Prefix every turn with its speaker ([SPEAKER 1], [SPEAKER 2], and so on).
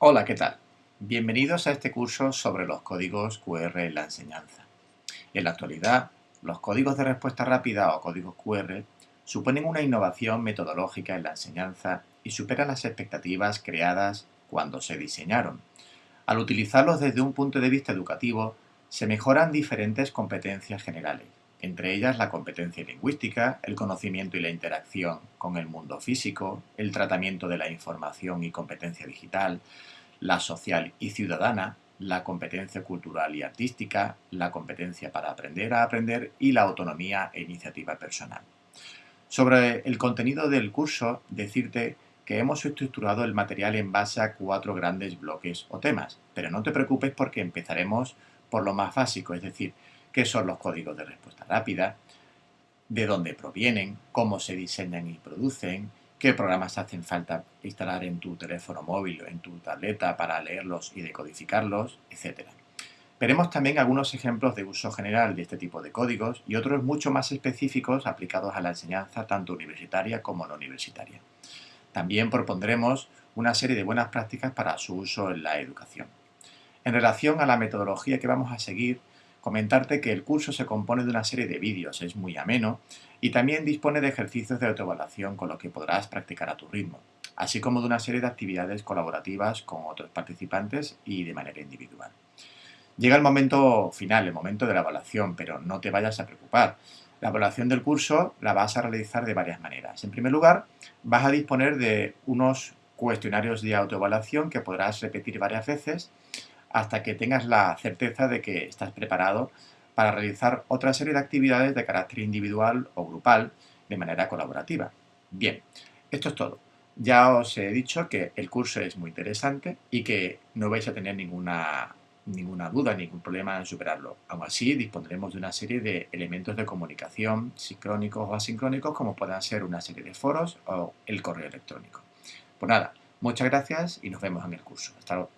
[SPEAKER 1] Hola, ¿qué tal? Bienvenidos a este curso sobre los códigos QR en la enseñanza. En la actualidad, los códigos de respuesta rápida o códigos QR suponen una innovación metodológica en la enseñanza y superan las expectativas creadas cuando se diseñaron. Al utilizarlos desde un punto de vista educativo, se mejoran diferentes competencias generales, entre ellas la competencia lingüística, el conocimiento y la interacción con el mundo físico, el tratamiento de la información y competencia digital, la social y ciudadana, la competencia cultural y artística, la competencia para aprender a aprender y la autonomía e iniciativa personal. Sobre el contenido del curso, decirte que hemos estructurado el material en base a cuatro grandes bloques o temas, pero no te preocupes porque empezaremos por lo más básico, es decir, qué son los códigos de respuesta rápida, de dónde provienen, cómo se diseñan y producen, qué programas hacen falta instalar en tu teléfono móvil o en tu tableta para leerlos y decodificarlos, etc. Veremos también algunos ejemplos de uso general de este tipo de códigos y otros mucho más específicos aplicados a la enseñanza tanto universitaria como no universitaria. También propondremos una serie de buenas prácticas para su uso en la educación. En relación a la metodología que vamos a seguir, comentarte que el curso se compone de una serie de vídeos, es muy ameno y también dispone de ejercicios de autoevaluación con los que podrás practicar a tu ritmo, así como de una serie de actividades colaborativas con otros participantes y de manera individual. Llega el momento final, el momento de la evaluación, pero no te vayas a preocupar. La evaluación del curso la vas a realizar de varias maneras. En primer lugar, vas a disponer de unos cuestionarios de autoevaluación que podrás repetir varias veces hasta que tengas la certeza de que estás preparado para realizar otra serie de actividades de carácter individual o grupal de manera colaborativa. Bien, esto es todo. Ya os he dicho que el curso es muy interesante y que no vais a tener ninguna, ninguna duda, ningún problema en superarlo. Aún así, dispondremos de una serie de elementos de comunicación sincrónicos o asincrónicos como puedan ser una serie de foros o el correo electrónico. Pues nada, muchas gracias y nos vemos en el curso. Hasta luego.